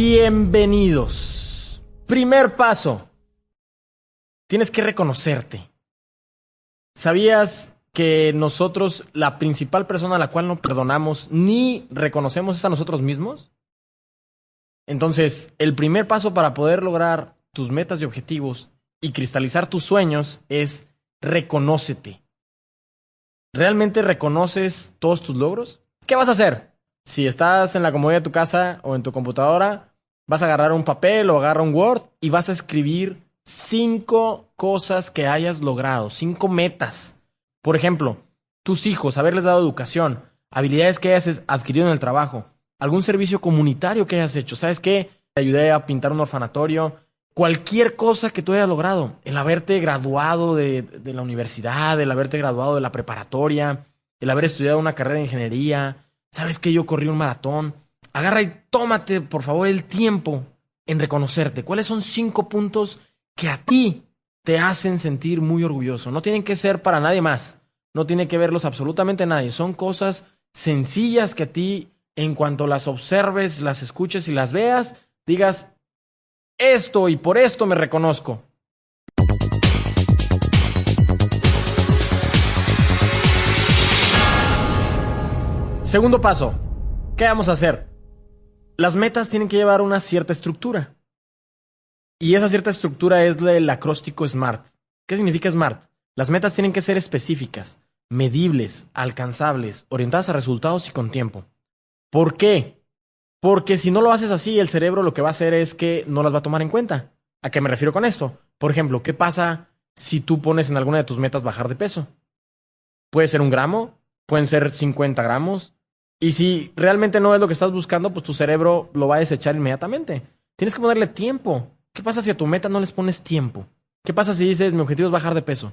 Bienvenidos. Primer paso. Tienes que reconocerte. ¿Sabías que nosotros, la principal persona a la cual no perdonamos ni reconocemos es a nosotros mismos? Entonces, el primer paso para poder lograr tus metas y objetivos y cristalizar tus sueños es reconócete. ¿Realmente reconoces todos tus logros? ¿Qué vas a hacer? Si estás en la comodidad de tu casa o en tu computadora, vas a agarrar un papel o agarrar un Word y vas a escribir cinco cosas que hayas logrado, cinco metas. Por ejemplo, tus hijos, haberles dado educación, habilidades que hayas adquirido en el trabajo, algún servicio comunitario que hayas hecho. ¿Sabes qué? Te ayudé a pintar un orfanatorio. Cualquier cosa que tú hayas logrado, el haberte graduado de, de la universidad, el haberte graduado de la preparatoria, el haber estudiado una carrera de ingeniería, ¿Sabes que yo corrí un maratón? Agarra y tómate, por favor, el tiempo en reconocerte. ¿Cuáles son cinco puntos que a ti te hacen sentir muy orgulloso? No tienen que ser para nadie más. No tiene que verlos absolutamente nadie. Son cosas sencillas que a ti, en cuanto las observes, las escuches y las veas, digas, esto y por esto me reconozco. Segundo paso. ¿Qué vamos a hacer? Las metas tienen que llevar una cierta estructura. Y esa cierta estructura es el acróstico SMART. ¿Qué significa SMART? Las metas tienen que ser específicas, medibles, alcanzables, orientadas a resultados y con tiempo. ¿Por qué? Porque si no lo haces así, el cerebro lo que va a hacer es que no las va a tomar en cuenta. ¿A qué me refiero con esto? Por ejemplo, ¿qué pasa si tú pones en alguna de tus metas bajar de peso? Puede ser un gramo, pueden ser 50 gramos, y si realmente no es lo que estás buscando, pues tu cerebro lo va a desechar inmediatamente. Tienes que ponerle tiempo. ¿Qué pasa si a tu meta no les pones tiempo? ¿Qué pasa si dices, mi objetivo es bajar de peso?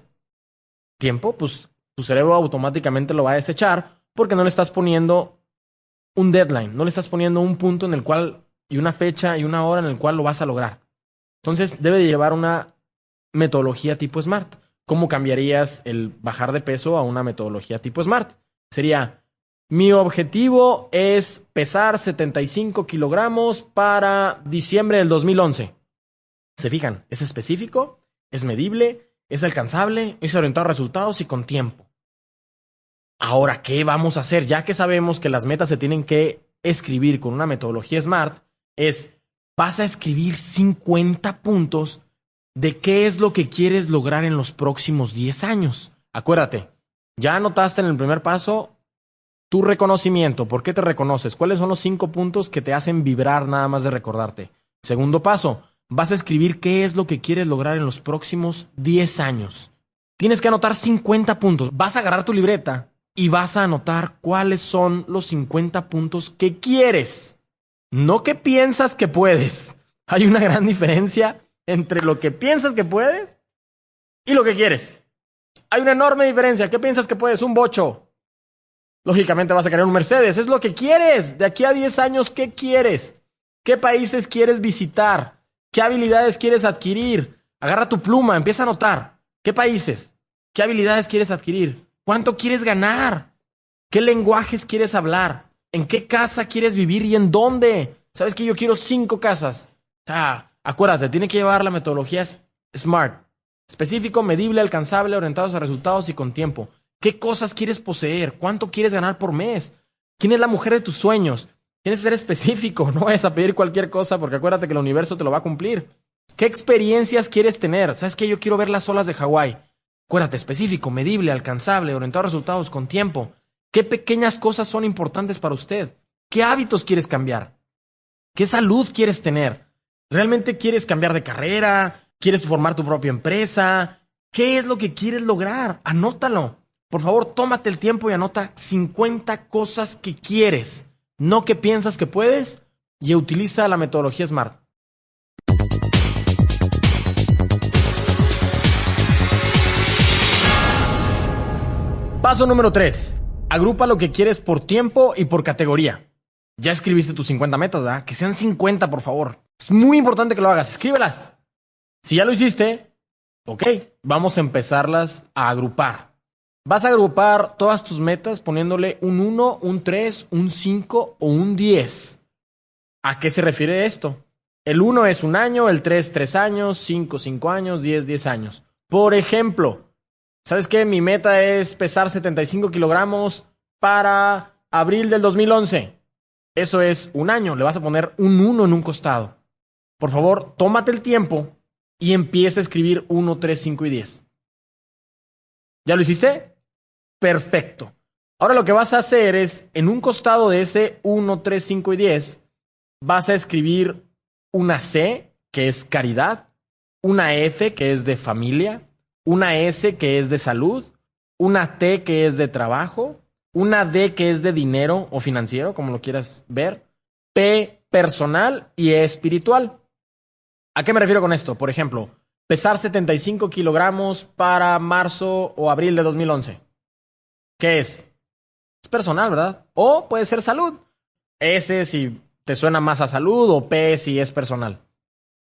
¿Tiempo? Pues tu cerebro automáticamente lo va a desechar porque no le estás poniendo un deadline, no le estás poniendo un punto en el cual, y una fecha y una hora en el cual lo vas a lograr. Entonces debe de llevar una metodología tipo SMART. ¿Cómo cambiarías el bajar de peso a una metodología tipo SMART? Sería, mi objetivo es pesar 75 kilogramos para diciembre del 2011. ¿Se fijan? Es específico, es medible, es alcanzable, es orientado a resultados y con tiempo. Ahora, ¿qué vamos a hacer? Ya que sabemos que las metas se tienen que escribir con una metodología SMART, es, vas a escribir 50 puntos de qué es lo que quieres lograr en los próximos 10 años. Acuérdate, ya anotaste en el primer paso tu reconocimiento, ¿por qué te reconoces? ¿Cuáles son los cinco puntos que te hacen vibrar nada más de recordarte? Segundo paso, vas a escribir qué es lo que quieres lograr en los próximos 10 años. Tienes que anotar 50 puntos. Vas a agarrar tu libreta y vas a anotar cuáles son los 50 puntos que quieres. No que piensas que puedes. Hay una gran diferencia entre lo que piensas que puedes y lo que quieres. Hay una enorme diferencia. ¿Qué piensas que puedes? Un bocho. Lógicamente vas a querer un Mercedes. Es lo que quieres. De aquí a 10 años, ¿qué quieres? ¿Qué países quieres visitar? ¿Qué habilidades quieres adquirir? Agarra tu pluma, empieza a anotar. ¿Qué países? ¿Qué habilidades quieres adquirir? ¿Cuánto quieres ganar? ¿Qué lenguajes quieres hablar? ¿En qué casa quieres vivir y en dónde? ¿Sabes que yo quiero cinco casas? Ah, acuérdate, tiene que llevar la metodología SMART. Específico, medible, alcanzable, orientados a resultados y con tiempo. ¿Qué cosas quieres poseer? ¿Cuánto quieres ganar por mes? ¿Quién es la mujer de tus sueños? Tienes que ser específico, no vayas a pedir cualquier cosa porque acuérdate que el universo te lo va a cumplir. ¿Qué experiencias quieres tener? ¿Sabes qué? Yo quiero ver las olas de Hawái. Acuérdate, específico, medible, alcanzable, orientado a resultados con tiempo. ¿Qué pequeñas cosas son importantes para usted? ¿Qué hábitos quieres cambiar? ¿Qué salud quieres tener? ¿Realmente quieres cambiar de carrera? ¿Quieres formar tu propia empresa? ¿Qué es lo que quieres lograr? Anótalo. Por favor, tómate el tiempo y anota 50 cosas que quieres, no que piensas que puedes, y utiliza la metodología SMART. Paso número 3. Agrupa lo que quieres por tiempo y por categoría. Ya escribiste tus 50 metas, ¿verdad? Que sean 50, por favor. Es muy importante que lo hagas. Escríbelas. Si ya lo hiciste, ok, vamos a empezarlas a agrupar. Vas a agrupar todas tus metas poniéndole un 1, un 3, un 5 o un 10. ¿A qué se refiere esto? El 1 es un año, el 3 3 años, 5 5 años, 10 10 años. Por ejemplo, ¿sabes qué? Mi meta es pesar 75 kilogramos para abril del 2011. Eso es un año, le vas a poner un 1 en un costado. Por favor, tómate el tiempo y empieza a escribir 1, 3, 5 y 10. ¿Ya lo hiciste? Perfecto. Ahora lo que vas a hacer es, en un costado de ese 1, 3, 5 y 10, vas a escribir una C, que es caridad, una F, que es de familia, una S, que es de salud, una T, que es de trabajo, una D, que es de dinero o financiero, como lo quieras ver, P, personal y E, espiritual. ¿A qué me refiero con esto? Por ejemplo, pesar 75 kilogramos para marzo o abril de 2011. ¿Qué es? Es personal, ¿verdad? O puede ser salud. S si te suena más a salud o P si es personal.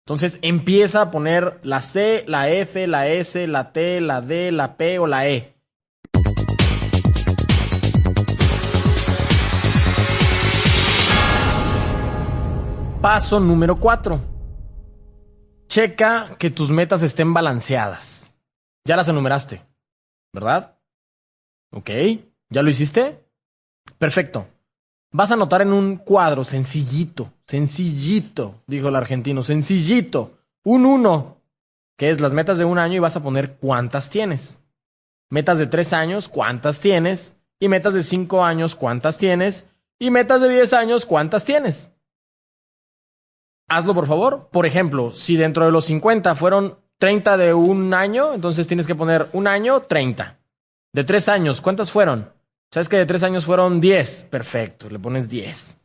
Entonces empieza a poner la C, la F, la S, la T, la D, la P o la E. Paso número 4. Checa que tus metas estén balanceadas. Ya las enumeraste, ¿verdad? Ok, ¿ya lo hiciste? Perfecto. Vas a anotar en un cuadro sencillito, sencillito, dijo el argentino, sencillito, un uno, que es las metas de un año y vas a poner cuántas tienes. Metas de tres años, cuántas tienes. Y metas de cinco años, cuántas tienes. Y metas de diez años, cuántas tienes hazlo por favor. Por ejemplo, si dentro de los 50 fueron 30 de un año, entonces tienes que poner un año, 30. De tres años, ¿cuántas fueron? ¿Sabes que de tres años fueron 10? Perfecto, le pones 10.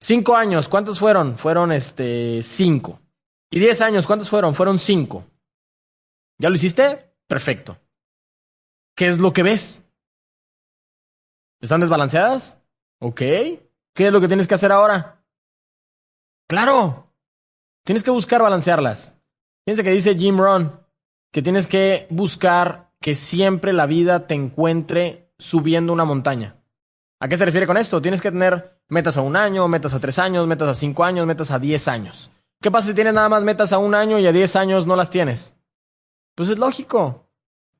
Cinco años, ¿cuántos fueron? Fueron este 5. Y 10 años, ¿cuántos fueron? Fueron 5. ¿Ya lo hiciste? Perfecto. ¿Qué es lo que ves? ¿Están desbalanceadas? Ok. ¿Qué es lo que tienes que hacer ahora? Claro. Tienes que buscar balancearlas. Fíjense que dice Jim Rohn que tienes que buscar que siempre la vida te encuentre subiendo una montaña. ¿A qué se refiere con esto? Tienes que tener metas a un año, metas a tres años, metas a cinco años, metas a diez años. ¿Qué pasa si tienes nada más metas a un año y a diez años no las tienes? Pues es lógico.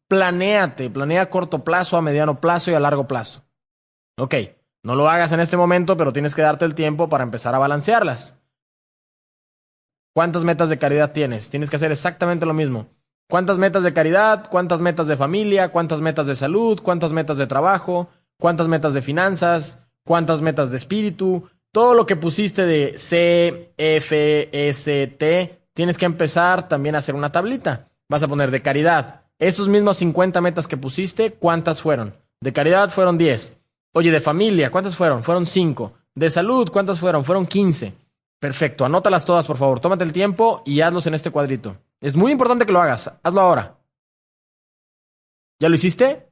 Planéate, planea a corto plazo, a mediano plazo y a largo plazo. Ok, no lo hagas en este momento, pero tienes que darte el tiempo para empezar a balancearlas. ¿Cuántas metas de caridad tienes? Tienes que hacer exactamente lo mismo. ¿Cuántas metas de caridad? ¿Cuántas metas de familia? ¿Cuántas metas de salud? ¿Cuántas metas de trabajo? ¿Cuántas metas de finanzas? ¿Cuántas metas de espíritu? Todo lo que pusiste de C, F, S, T, tienes que empezar también a hacer una tablita. Vas a poner de caridad. Esos mismos 50 metas que pusiste, ¿cuántas fueron? De caridad fueron 10. Oye, de familia, ¿cuántas fueron? Fueron 5. De salud, ¿cuántas fueron? Fueron 15. Perfecto, anótalas todas, por favor. Tómate el tiempo y hazlos en este cuadrito. Es muy importante que lo hagas. Hazlo ahora. ¿Ya lo hiciste?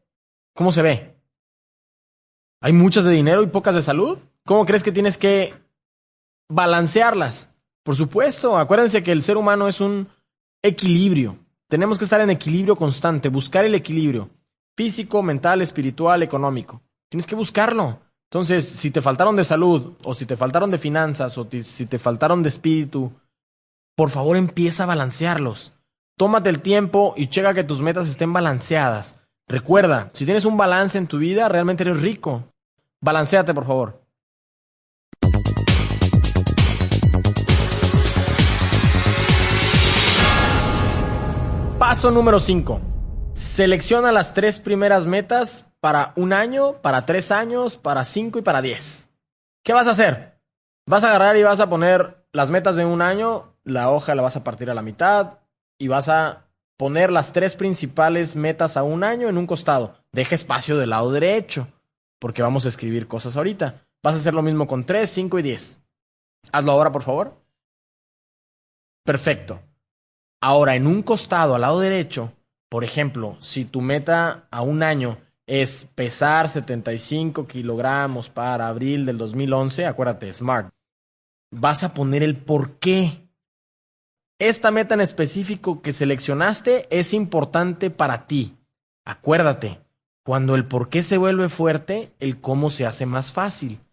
¿Cómo se ve? ¿Hay muchas de dinero y pocas de salud? ¿Cómo crees que tienes que balancearlas? Por supuesto, acuérdense que el ser humano es un equilibrio. Tenemos que estar en equilibrio constante, buscar el equilibrio físico, mental, espiritual, económico. Tienes que buscarlo. Entonces, si te faltaron de salud, o si te faltaron de finanzas, o si te faltaron de espíritu, por favor empieza a balancearlos. Tómate el tiempo y checa que tus metas estén balanceadas. Recuerda, si tienes un balance en tu vida, realmente eres rico. Balanceate, por favor. Paso número 5. Selecciona las tres primeras metas para un año, para tres años, para cinco y para diez. ¿Qué vas a hacer? Vas a agarrar y vas a poner las metas de un año, la hoja la vas a partir a la mitad y vas a poner las tres principales metas a un año en un costado. Deja espacio del lado derecho, porque vamos a escribir cosas ahorita. Vas a hacer lo mismo con tres, cinco y diez. Hazlo ahora, por favor. Perfecto. Ahora, en un costado al lado derecho, por ejemplo, si tu meta a un año es pesar 75 kilogramos para abril del 2011, acuérdate, SMART. Vas a poner el por qué. Esta meta en específico que seleccionaste es importante para ti. Acuérdate, cuando el por qué se vuelve fuerte, el cómo se hace más fácil. ¿Qué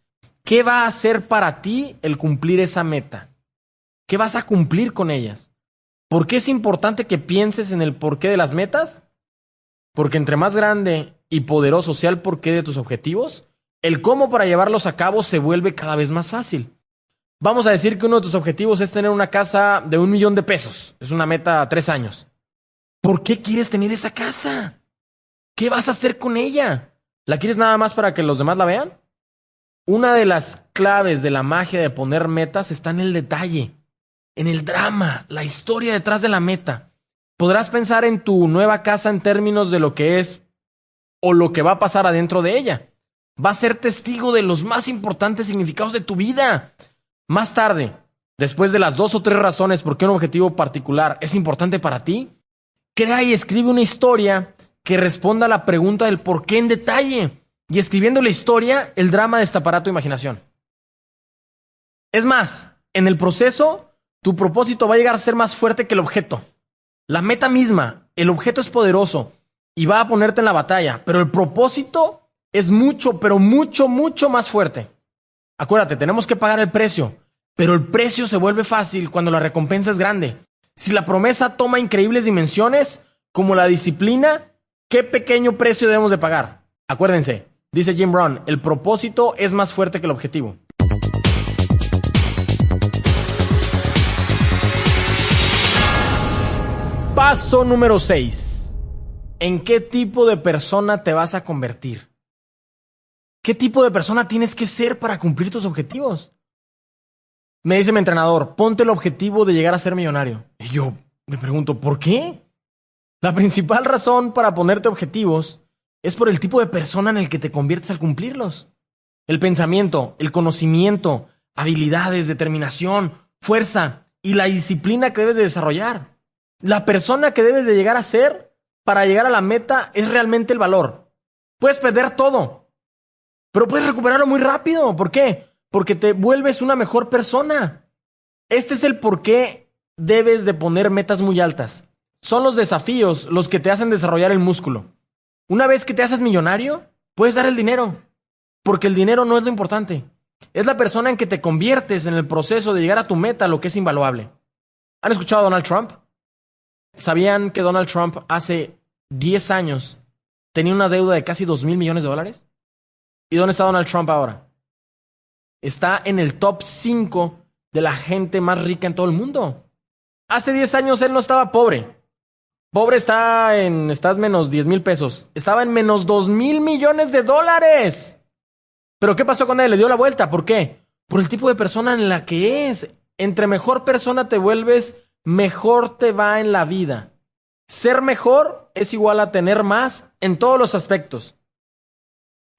¿qué va a hacer para ti el cumplir esa meta? ¿Qué vas a cumplir con ellas? ¿Por qué es importante que pienses en el porqué de las metas? Porque entre más grande y poderoso sea el porqué de tus objetivos, el cómo para llevarlos a cabo se vuelve cada vez más fácil. Vamos a decir que uno de tus objetivos es tener una casa de un millón de pesos. Es una meta a tres años. ¿Por qué quieres tener esa casa? ¿Qué vas a hacer con ella? ¿La quieres nada más para que los demás la vean? Una de las claves de la magia de poner metas está en el detalle, en el drama, la historia detrás de la meta. Podrás pensar en tu nueva casa en términos de lo que es o lo que va a pasar adentro de ella. Va a ser testigo de los más importantes significados de tu vida. Más tarde, después de las dos o tres razones por qué un objetivo particular es importante para ti, crea y escribe una historia que responda a la pregunta del por qué en detalle. Y escribiendo la historia, el drama destapará tu imaginación. Es más, en el proceso, tu propósito va a llegar a ser más fuerte que el objeto. La meta misma, el objeto es poderoso y va a ponerte en la batalla, pero el propósito es mucho, pero mucho, mucho más fuerte. Acuérdate, tenemos que pagar el precio, pero el precio se vuelve fácil cuando la recompensa es grande. Si la promesa toma increíbles dimensiones, como la disciplina, ¿qué pequeño precio debemos de pagar? Acuérdense, dice Jim Brown, el propósito es más fuerte que el objetivo. Paso número 6. ¿En qué tipo de persona te vas a convertir? ¿Qué tipo de persona tienes que ser para cumplir tus objetivos? Me dice mi entrenador, ponte el objetivo de llegar a ser millonario. Y yo me pregunto, ¿por qué? La principal razón para ponerte objetivos es por el tipo de persona en el que te conviertes al cumplirlos. El pensamiento, el conocimiento, habilidades, determinación, fuerza y la disciplina que debes de desarrollar. La persona que debes de llegar a ser para llegar a la meta es realmente el valor. Puedes perder todo, pero puedes recuperarlo muy rápido. ¿Por qué? Porque te vuelves una mejor persona. Este es el por qué debes de poner metas muy altas. Son los desafíos los que te hacen desarrollar el músculo. Una vez que te haces millonario, puedes dar el dinero. Porque el dinero no es lo importante. Es la persona en que te conviertes en el proceso de llegar a tu meta lo que es invaluable. ¿Han escuchado a Donald Trump? ¿Sabían que Donald Trump hace 10 años tenía una deuda de casi 2 mil millones de dólares? ¿Y dónde está Donald Trump ahora? Está en el top 5 de la gente más rica en todo el mundo. Hace 10 años él no estaba pobre. Pobre está en, estás menos 10 mil pesos. Estaba en menos 2 mil millones de dólares. Pero ¿qué pasó con él? Le dio la vuelta. ¿Por qué? Por el tipo de persona en la que es. Entre mejor persona te vuelves, mejor te va en la vida. Ser mejor es igual a tener más en todos los aspectos.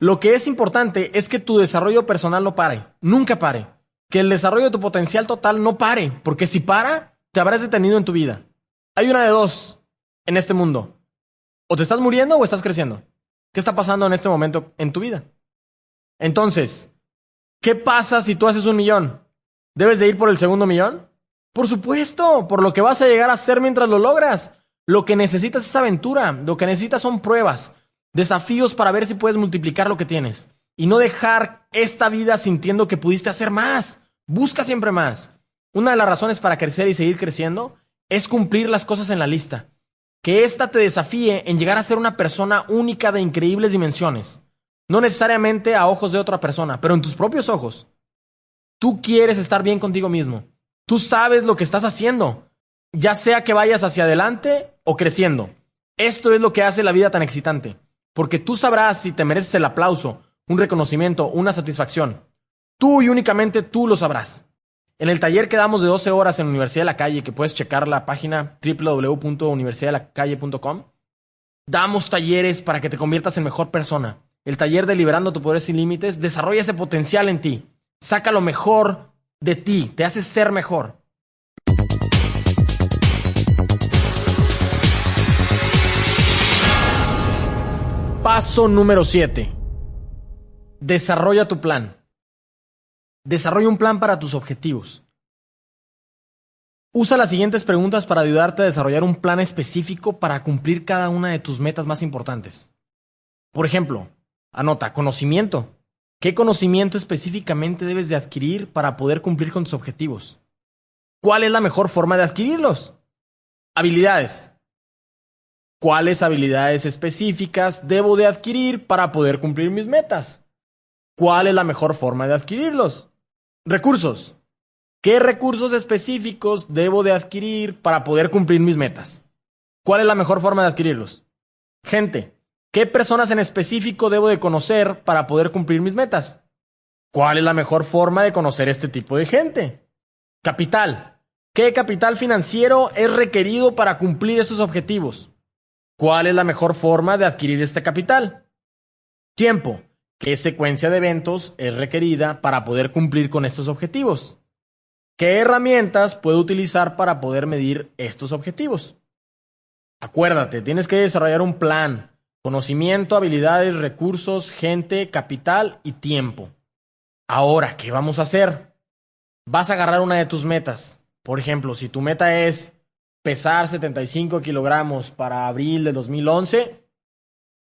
Lo que es importante es que tu desarrollo personal no pare, nunca pare. Que el desarrollo de tu potencial total no pare, porque si para, te habrás detenido en tu vida. Hay una de dos en este mundo. O te estás muriendo o estás creciendo. ¿Qué está pasando en este momento en tu vida? Entonces, ¿qué pasa si tú haces un millón? ¿Debes de ir por el segundo millón? Por supuesto, por lo que vas a llegar a hacer mientras lo logras. Lo que necesitas es aventura, lo que necesitas son pruebas. Desafíos para ver si puedes multiplicar lo que tienes. Y no dejar esta vida sintiendo que pudiste hacer más. Busca siempre más. Una de las razones para crecer y seguir creciendo es cumplir las cosas en la lista. Que ésta te desafíe en llegar a ser una persona única de increíbles dimensiones. No necesariamente a ojos de otra persona, pero en tus propios ojos. Tú quieres estar bien contigo mismo. Tú sabes lo que estás haciendo, ya sea que vayas hacia adelante o creciendo. Esto es lo que hace la vida tan excitante. Porque tú sabrás si te mereces el aplauso, un reconocimiento, una satisfacción. Tú y únicamente tú lo sabrás. En el taller que damos de 12 horas en Universidad de la Calle, que puedes checar la página www.universidaddelacalle.com, damos talleres para que te conviertas en mejor persona. El taller de Liberando tu Poder Sin Límites desarrolla ese potencial en ti. Saca lo mejor de ti, te hace ser mejor. Paso número 7. Desarrolla tu plan. Desarrolla un plan para tus objetivos. Usa las siguientes preguntas para ayudarte a desarrollar un plan específico para cumplir cada una de tus metas más importantes. Por ejemplo, anota conocimiento. ¿Qué conocimiento específicamente debes de adquirir para poder cumplir con tus objetivos? ¿Cuál es la mejor forma de adquirirlos? Habilidades. ¿Cuáles habilidades específicas debo de adquirir para poder cumplir mis metas? ¿Cuál es la mejor forma de adquirirlos? Recursos. ¿Qué recursos específicos debo de adquirir para poder cumplir mis metas? ¿Cuál es la mejor forma de adquirirlos? Gente. ¿Qué personas en específico debo de conocer para poder cumplir mis metas? ¿Cuál es la mejor forma de conocer este tipo de gente? Capital. ¿Qué capital financiero es requerido para cumplir esos objetivos? ¿Cuál es la mejor forma de adquirir este capital? Tiempo. ¿Qué secuencia de eventos es requerida para poder cumplir con estos objetivos? ¿Qué herramientas puedo utilizar para poder medir estos objetivos? Acuérdate, tienes que desarrollar un plan, conocimiento, habilidades, recursos, gente, capital y tiempo. Ahora, ¿qué vamos a hacer? Vas a agarrar una de tus metas. Por ejemplo, si tu meta es pesar 75 kilogramos para abril de 2011,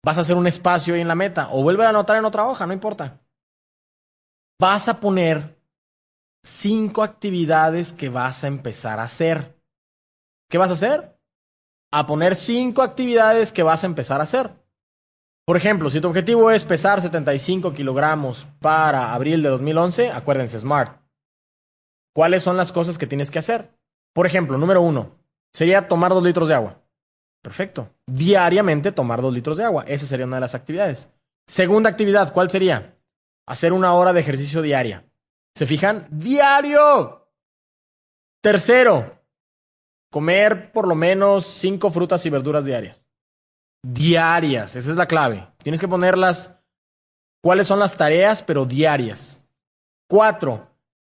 Vas a hacer un espacio ahí en la meta o vuelve a anotar en otra hoja, no importa. Vas a poner cinco actividades que vas a empezar a hacer. ¿Qué vas a hacer? A poner cinco actividades que vas a empezar a hacer. Por ejemplo, si tu objetivo es pesar 75 kilogramos para abril de 2011, acuérdense, SMART. ¿Cuáles son las cosas que tienes que hacer? Por ejemplo, número uno, sería tomar dos litros de agua. Perfecto. Diariamente tomar dos litros de agua. Esa sería una de las actividades. Segunda actividad, ¿cuál sería? Hacer una hora de ejercicio diaria. ¿Se fijan? Diario. Tercero, comer por lo menos cinco frutas y verduras diarias. Diarias, esa es la clave. Tienes que ponerlas cuáles son las tareas, pero diarias. Cuatro,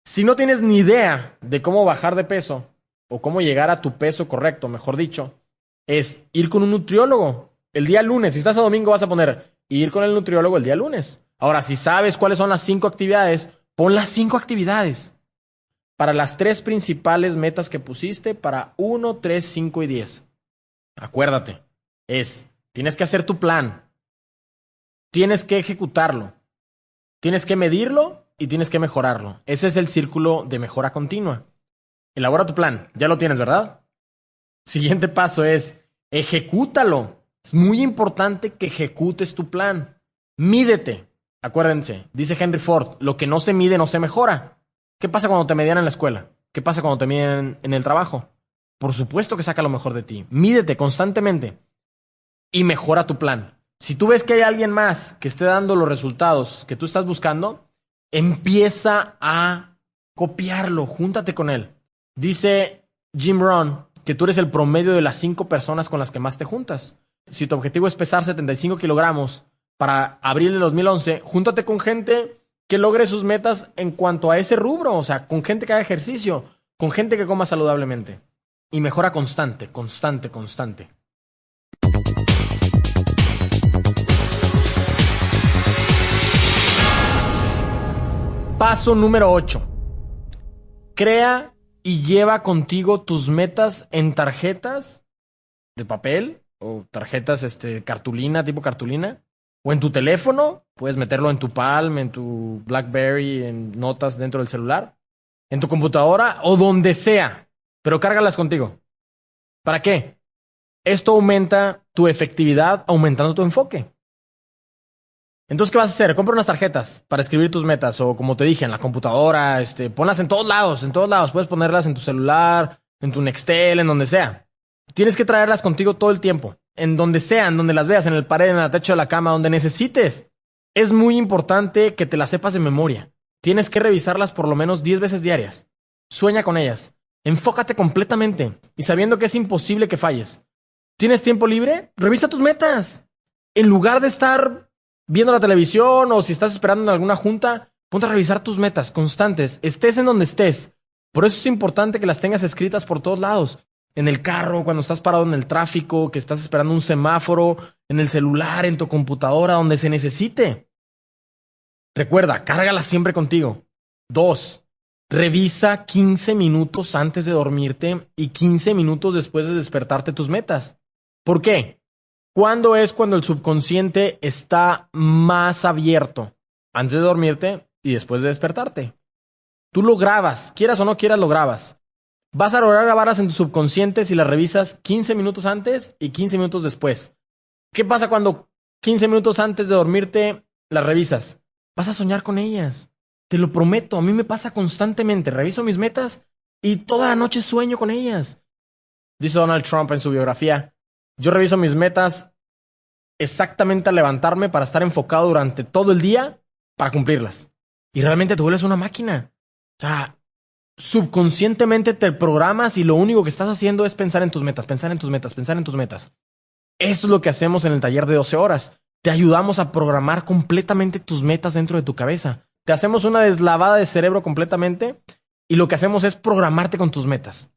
si no tienes ni idea de cómo bajar de peso o cómo llegar a tu peso correcto, mejor dicho, es ir con un nutriólogo el día lunes. Si estás a domingo vas a poner ir con el nutriólogo el día lunes. Ahora, si sabes cuáles son las cinco actividades, pon las cinco actividades para las tres principales metas que pusiste para 1, 3, 5 y 10. Acuérdate, es, tienes que hacer tu plan, tienes que ejecutarlo, tienes que medirlo y tienes que mejorarlo. Ese es el círculo de mejora continua. Elabora tu plan, ya lo tienes, ¿verdad? Siguiente paso es, ejecútalo. Es muy importante que ejecutes tu plan. Mídete. Acuérdense, dice Henry Ford, lo que no se mide no se mejora. ¿Qué pasa cuando te medían en la escuela? ¿Qué pasa cuando te miden en el trabajo? Por supuesto que saca lo mejor de ti. Mídete constantemente y mejora tu plan. Si tú ves que hay alguien más que esté dando los resultados que tú estás buscando, empieza a copiarlo, júntate con él. Dice Jim Rohn que tú eres el promedio de las cinco personas con las que más te juntas. Si tu objetivo es pesar 75 kilogramos para abril de 2011, júntate con gente que logre sus metas en cuanto a ese rubro, o sea, con gente que haga ejercicio, con gente que coma saludablemente. Y mejora constante, constante, constante. Paso número 8. Crea y lleva contigo tus metas en tarjetas de papel o tarjetas este cartulina, tipo cartulina, o en tu teléfono, puedes meterlo en tu Palm, en tu BlackBerry, en notas dentro del celular, en tu computadora o donde sea, pero cárgalas contigo. ¿Para qué? Esto aumenta tu efectividad aumentando tu enfoque. Entonces, ¿qué vas a hacer? Compra unas tarjetas para escribir tus metas o como te dije, en la computadora, este, ponlas en todos lados, en todos lados. Puedes ponerlas en tu celular, en tu Nextel, en donde sea. Tienes que traerlas contigo todo el tiempo, en donde sea, en donde las veas, en el pared, en el techo de la cama, donde necesites. Es muy importante que te las sepas de memoria. Tienes que revisarlas por lo menos 10 veces diarias. Sueña con ellas. Enfócate completamente y sabiendo que es imposible que falles. ¿Tienes tiempo libre? Revisa tus metas. En lugar de estar viendo la televisión o si estás esperando en alguna junta, ponte a revisar tus metas constantes, estés en donde estés. Por eso es importante que las tengas escritas por todos lados. En el carro, cuando estás parado en el tráfico, que estás esperando un semáforo, en el celular, en tu computadora, donde se necesite. Recuerda, cárgalas siempre contigo. Dos, revisa 15 minutos antes de dormirte y 15 minutos después de despertarte tus metas. ¿Por qué? ¿Cuándo es cuando el subconsciente está más abierto? antes de dormirte y después de despertarte. Tú lo grabas, quieras o no quieras, lo grabas. Vas a lograr grabarlas en tu subconsciente si las revisas 15 minutos antes y 15 minutos después. ¿Qué pasa cuando 15 minutos antes de dormirte las revisas? Vas a soñar con ellas. Te lo prometo, a mí me pasa constantemente. Reviso mis metas y toda la noche sueño con ellas. Dice Donald Trump en su biografía, yo reviso mis metas exactamente al levantarme para estar enfocado durante todo el día para cumplirlas. Y realmente te vuelves una máquina. O sea, subconscientemente te programas y lo único que estás haciendo es pensar en tus metas, pensar en tus metas, pensar en tus metas. Eso es lo que hacemos en el taller de 12 horas. Te ayudamos a programar completamente tus metas dentro de tu cabeza. Te hacemos una deslavada de cerebro completamente y lo que hacemos es programarte con tus metas.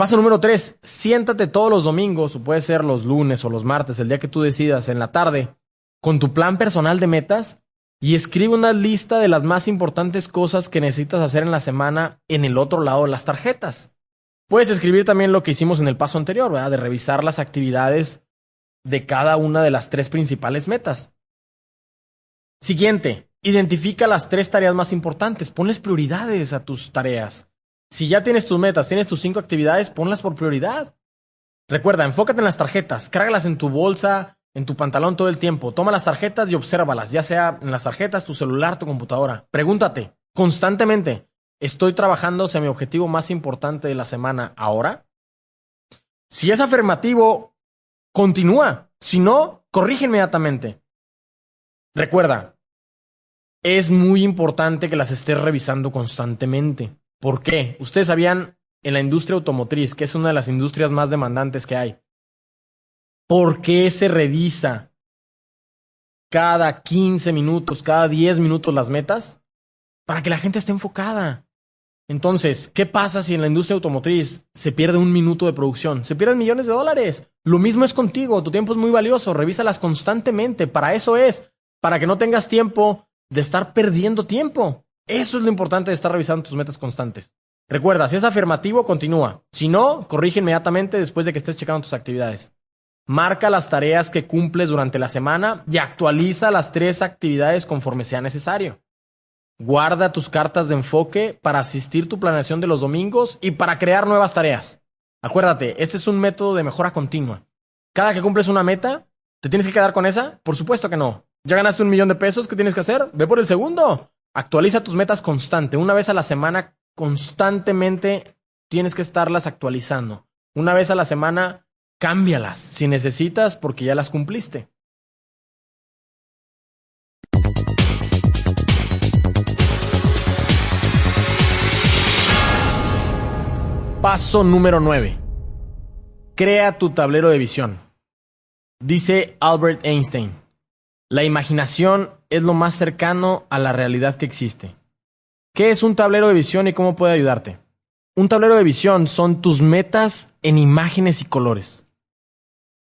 Paso número tres, siéntate todos los domingos, o puede ser los lunes o los martes, el día que tú decidas, en la tarde, con tu plan personal de metas y escribe una lista de las más importantes cosas que necesitas hacer en la semana en el otro lado de las tarjetas. Puedes escribir también lo que hicimos en el paso anterior, ¿verdad? De revisar las actividades de cada una de las tres principales metas. Siguiente, identifica las tres tareas más importantes, ponles prioridades a tus tareas. Si ya tienes tus metas, tienes tus cinco actividades, ponlas por prioridad. Recuerda, enfócate en las tarjetas, cárgalas en tu bolsa, en tu pantalón todo el tiempo. Toma las tarjetas y obsérvalas, ya sea en las tarjetas, tu celular, tu computadora. Pregúntate constantemente, ¿estoy trabajando hacia mi objetivo más importante de la semana ahora? Si es afirmativo, continúa. Si no, corrige inmediatamente. Recuerda, es muy importante que las estés revisando constantemente. ¿Por qué? Ustedes sabían en la industria automotriz, que es una de las industrias más demandantes que hay. ¿Por qué se revisa cada 15 minutos, cada 10 minutos las metas? Para que la gente esté enfocada. Entonces, ¿qué pasa si en la industria automotriz se pierde un minuto de producción? Se pierden millones de dólares. Lo mismo es contigo, tu tiempo es muy valioso, revísalas constantemente, para eso es, para que no tengas tiempo de estar perdiendo tiempo. Eso es lo importante de estar revisando tus metas constantes. Recuerda, si es afirmativo, continúa. Si no, corrige inmediatamente después de que estés checando tus actividades. Marca las tareas que cumples durante la semana y actualiza las tres actividades conforme sea necesario. Guarda tus cartas de enfoque para asistir tu planeación de los domingos y para crear nuevas tareas. Acuérdate, este es un método de mejora continua. Cada que cumples una meta, ¿te tienes que quedar con esa? Por supuesto que no. ¿Ya ganaste un millón de pesos? ¿Qué tienes que hacer? Ve por el segundo. Actualiza tus metas constante. Una vez a la semana, constantemente tienes que estarlas actualizando. Una vez a la semana, cámbialas si necesitas porque ya las cumpliste. Paso número 9. Crea tu tablero de visión. Dice Albert Einstein, la imaginación es lo más cercano a la realidad que existe. ¿Qué es un tablero de visión y cómo puede ayudarte? Un tablero de visión son tus metas en imágenes y colores.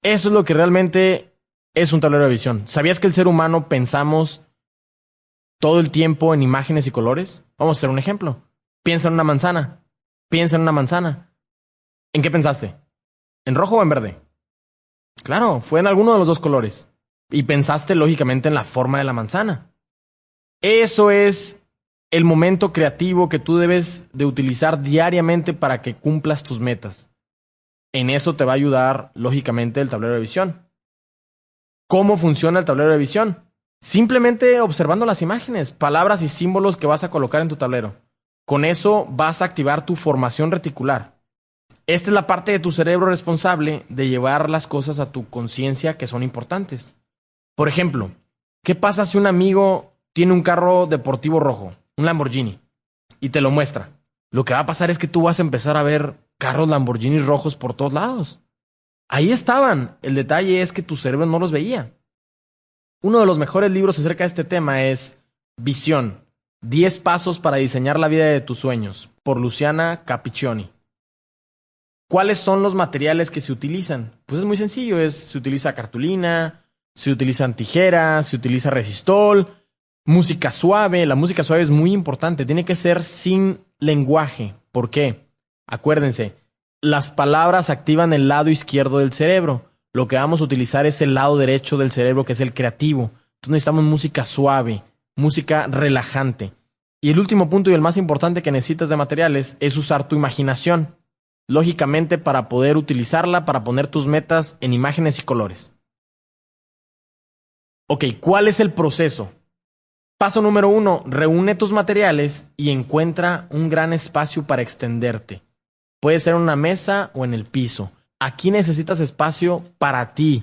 Eso es lo que realmente es un tablero de visión. ¿Sabías que el ser humano pensamos todo el tiempo en imágenes y colores? Vamos a hacer un ejemplo. Piensa en una manzana. Piensa en una manzana. ¿En qué pensaste? ¿En rojo o en verde? Claro, fue en alguno de los dos colores y pensaste lógicamente en la forma de la manzana. Eso es el momento creativo que tú debes de utilizar diariamente para que cumplas tus metas. En eso te va a ayudar lógicamente el tablero de visión. ¿Cómo funciona el tablero de visión? Simplemente observando las imágenes, palabras y símbolos que vas a colocar en tu tablero. Con eso vas a activar tu formación reticular. Esta es la parte de tu cerebro responsable de llevar las cosas a tu conciencia que son importantes. Por ejemplo, ¿qué pasa si un amigo tiene un carro deportivo rojo, un Lamborghini, y te lo muestra? Lo que va a pasar es que tú vas a empezar a ver carros Lamborghini rojos por todos lados. Ahí estaban. El detalle es que tu cerebro no los veía. Uno de los mejores libros acerca de este tema es Visión. 10 pasos para diseñar la vida de tus sueños, por Luciana Capiccioni. ¿Cuáles son los materiales que se utilizan? Pues es muy sencillo, es, se utiliza cartulina, se utilizan tijeras, se utiliza resistol, música suave. La música suave es muy importante, tiene que ser sin lenguaje. ¿Por qué? Acuérdense, las palabras activan el lado izquierdo del cerebro. Lo que vamos a utilizar es el lado derecho del cerebro, que es el creativo. Entonces necesitamos música suave, música relajante. Y el último punto y el más importante que necesitas de materiales es usar tu imaginación, lógicamente para poder utilizarla para poner tus metas en imágenes y colores. Ok, ¿cuál es el proceso? Paso número uno, reúne tus materiales y encuentra un gran espacio para extenderte. Puede ser en una mesa o en el piso. Aquí necesitas espacio para ti.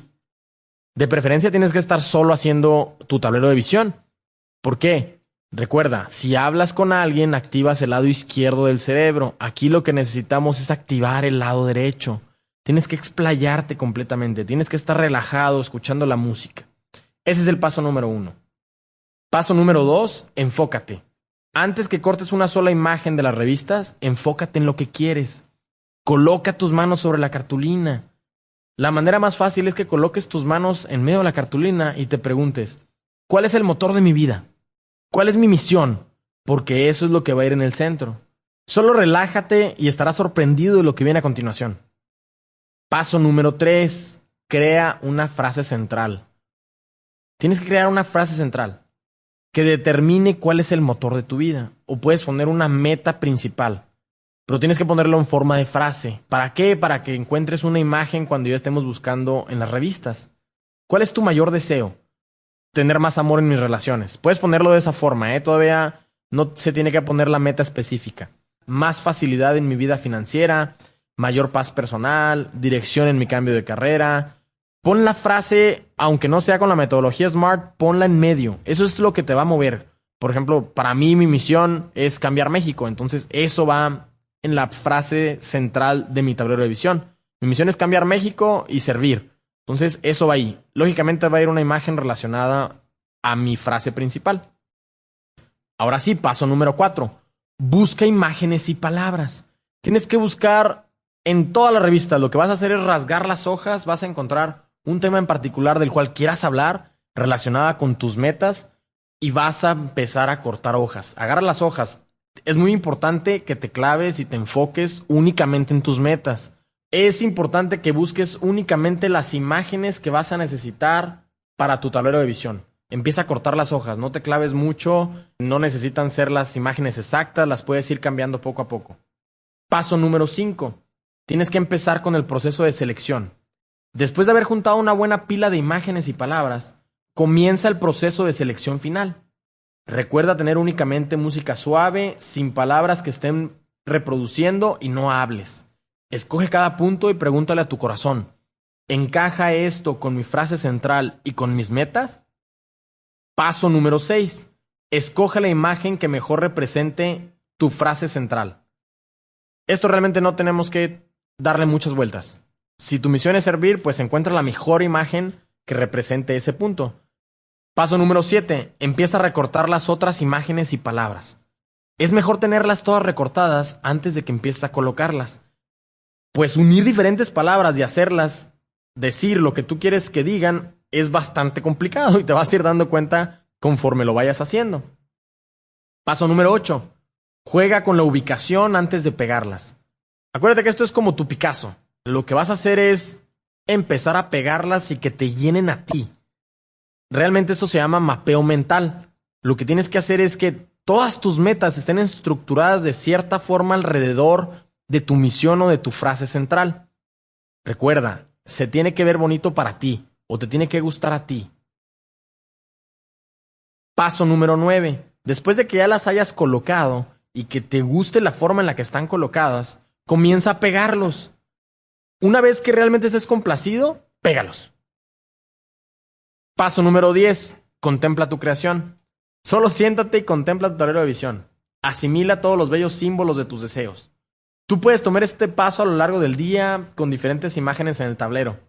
De preferencia tienes que estar solo haciendo tu tablero de visión. ¿Por qué? Recuerda, si hablas con alguien, activas el lado izquierdo del cerebro. Aquí lo que necesitamos es activar el lado derecho. Tienes que explayarte completamente, tienes que estar relajado escuchando la música. Ese es el paso número uno. Paso número dos, enfócate. Antes que cortes una sola imagen de las revistas, enfócate en lo que quieres. Coloca tus manos sobre la cartulina. La manera más fácil es que coloques tus manos en medio de la cartulina y te preguntes, ¿cuál es el motor de mi vida? ¿Cuál es mi misión? Porque eso es lo que va a ir en el centro. Solo relájate y estarás sorprendido de lo que viene a continuación. Paso número 3. Crea una frase central. Tienes que crear una frase central que determine cuál es el motor de tu vida. O puedes poner una meta principal. Pero tienes que ponerlo en forma de frase. ¿Para qué? Para que encuentres una imagen cuando ya estemos buscando en las revistas. ¿Cuál es tu mayor deseo? tener más amor en mis relaciones. Puedes ponerlo de esa forma, ¿eh? Todavía no se tiene que poner la meta específica. Más facilidad en mi vida financiera, mayor paz personal, dirección en mi cambio de carrera. Pon la frase, aunque no sea con la metodología SMART, ponla en medio. Eso es lo que te va a mover. Por ejemplo, para mí mi misión es cambiar México. Entonces, eso va en la frase central de mi tablero de visión. Mi misión es cambiar México y servir. Entonces, eso va ahí. Lógicamente va a ir una imagen relacionada a mi frase principal. Ahora sí, paso número cuatro. Busca imágenes y palabras. Tienes que buscar en toda la revista. Lo que vas a hacer es rasgar las hojas, vas a encontrar un tema en particular del cual quieras hablar, relacionada con tus metas, y vas a empezar a cortar hojas. Agarra las hojas. Es muy importante que te claves y te enfoques únicamente en tus metas es importante que busques únicamente las imágenes que vas a necesitar para tu tablero de visión. Empieza a cortar las hojas, no te claves mucho, no necesitan ser las imágenes exactas, las puedes ir cambiando poco a poco. Paso número 5. Tienes que empezar con el proceso de selección. Después de haber juntado una buena pila de imágenes y palabras, comienza el proceso de selección final. Recuerda tener únicamente música suave, sin palabras que estén reproduciendo y no hables. Escoge cada punto y pregúntale a tu corazón, ¿encaja esto con mi frase central y con mis metas? Paso número 6. Escoge la imagen que mejor represente tu frase central. Esto realmente no tenemos que darle muchas vueltas. Si tu misión es servir, pues encuentra la mejor imagen que represente ese punto. Paso número 7. Empieza a recortar las otras imágenes y palabras. Es mejor tenerlas todas recortadas antes de que empieces a colocarlas pues unir diferentes palabras y hacerlas decir lo que tú quieres que digan es bastante complicado y te vas a ir dando cuenta conforme lo vayas haciendo. Paso número 8. Juega con la ubicación antes de pegarlas. Acuérdate que esto es como tu Picasso. Lo que vas a hacer es empezar a pegarlas y que te llenen a ti. Realmente esto se llama mapeo mental. Lo que tienes que hacer es que todas tus metas estén estructuradas de cierta forma alrededor de tu misión o de tu frase central. Recuerda, se tiene que ver bonito para ti o te tiene que gustar a ti. Paso número 9. Después de que ya las hayas colocado y que te guste la forma en la que están colocadas, comienza a pegarlos. Una vez que realmente estés complacido, pégalos. Paso número 10. Contempla tu creación. Solo siéntate y contempla tu tablero de visión. Asimila todos los bellos símbolos de tus deseos. Tú puedes tomar este paso a lo largo del día con diferentes imágenes en el tablero.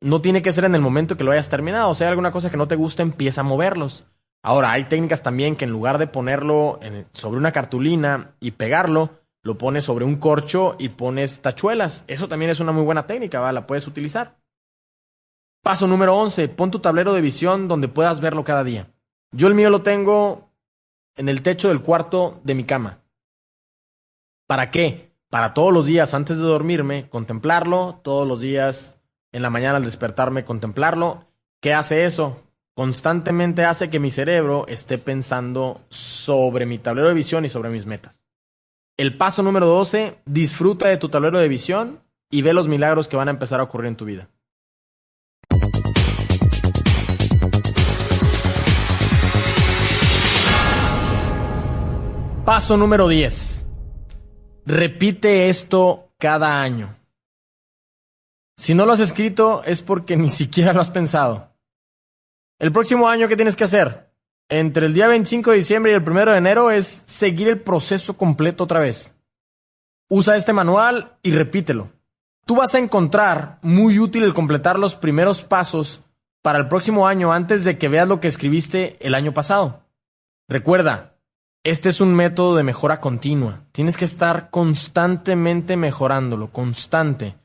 No tiene que ser en el momento que lo hayas terminado. O sea, alguna cosa que no te gusta, empieza a moverlos. Ahora, hay técnicas también que en lugar de ponerlo sobre una cartulina y pegarlo, lo pones sobre un corcho y pones tachuelas. Eso también es una muy buena técnica, ¿va? la puedes utilizar. Paso número 11. Pon tu tablero de visión donde puedas verlo cada día. Yo el mío lo tengo en el techo del cuarto de mi cama. ¿Para qué? para todos los días antes de dormirme, contemplarlo, todos los días en la mañana al despertarme, contemplarlo. ¿Qué hace eso? constantemente hace que mi cerebro esté pensando sobre mi tablero de visión y sobre mis metas. El paso número 12, disfruta de tu tablero de visión y ve los milagros que van a empezar a ocurrir en tu vida. Paso número 10. Repite esto cada año. Si no lo has escrito es porque ni siquiera lo has pensado. El próximo año, ¿qué tienes que hacer? Entre el día 25 de diciembre y el 1 de enero es seguir el proceso completo otra vez. Usa este manual y repítelo. Tú vas a encontrar muy útil el completar los primeros pasos para el próximo año antes de que veas lo que escribiste el año pasado. Recuerda, este es un método de mejora continua. Tienes que estar constantemente mejorándolo, constante.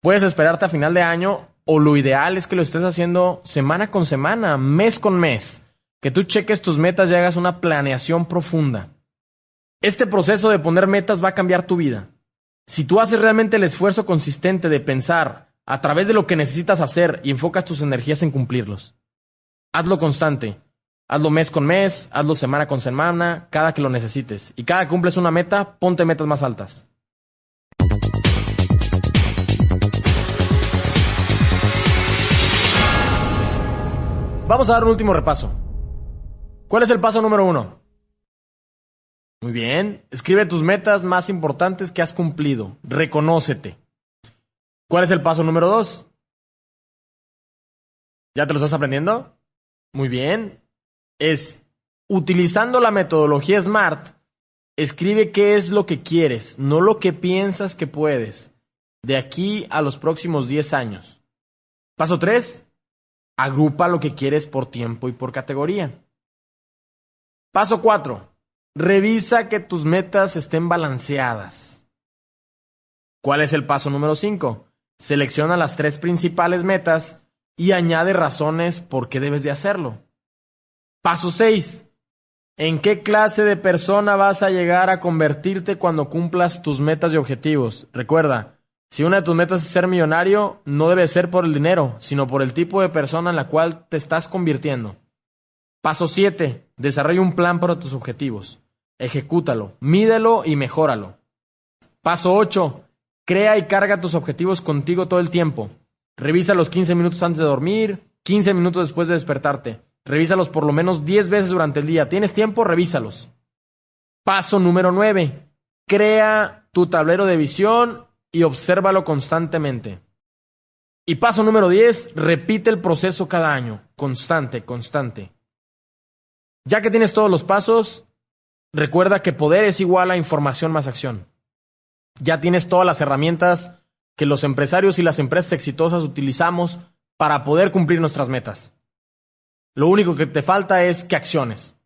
Puedes esperarte a final de año o lo ideal es que lo estés haciendo semana con semana, mes con mes, que tú cheques tus metas y hagas una planeación profunda. Este proceso de poner metas va a cambiar tu vida. Si tú haces realmente el esfuerzo consistente de pensar a través de lo que necesitas hacer y enfocas tus energías en cumplirlos. Hazlo constante. Hazlo mes con mes, hazlo semana con semana, cada que lo necesites. Y cada que cumples una meta, ponte metas más altas. Vamos a dar un último repaso. ¿Cuál es el paso número uno? Muy bien. Escribe tus metas más importantes que has cumplido. Reconócete. ¿Cuál es el paso número dos? ¿Ya te lo estás aprendiendo? Muy bien. Es utilizando la metodología SMART, escribe qué es lo que quieres, no lo que piensas que puedes, de aquí a los próximos 10 años. Paso 3. Agrupa lo que quieres por tiempo y por categoría. Paso 4. Revisa que tus metas estén balanceadas. ¿Cuál es el paso número 5? Selecciona las tres principales metas y añade razones por qué debes de hacerlo. Paso 6. ¿En qué clase de persona vas a llegar a convertirte cuando cumplas tus metas y objetivos? Recuerda, si una de tus metas es ser millonario, no debe ser por el dinero, sino por el tipo de persona en la cual te estás convirtiendo. Paso 7. Desarrolla un plan para tus objetivos. Ejecútalo, mídelo y mejóralo. Paso 8. Crea y carga tus objetivos contigo todo el tiempo. Revisa los 15 minutos antes de dormir, 15 minutos después de despertarte. Revísalos por lo menos 10 veces durante el día. ¿Tienes tiempo? Revísalos. Paso número 9. Crea tu tablero de visión y obsérvalo constantemente. Y paso número 10, repite el proceso cada año, constante, constante. Ya que tienes todos los pasos, recuerda que poder es igual a información más acción. Ya tienes todas las herramientas que los empresarios y las empresas exitosas utilizamos para poder cumplir nuestras metas. Lo único que te falta es que acciones.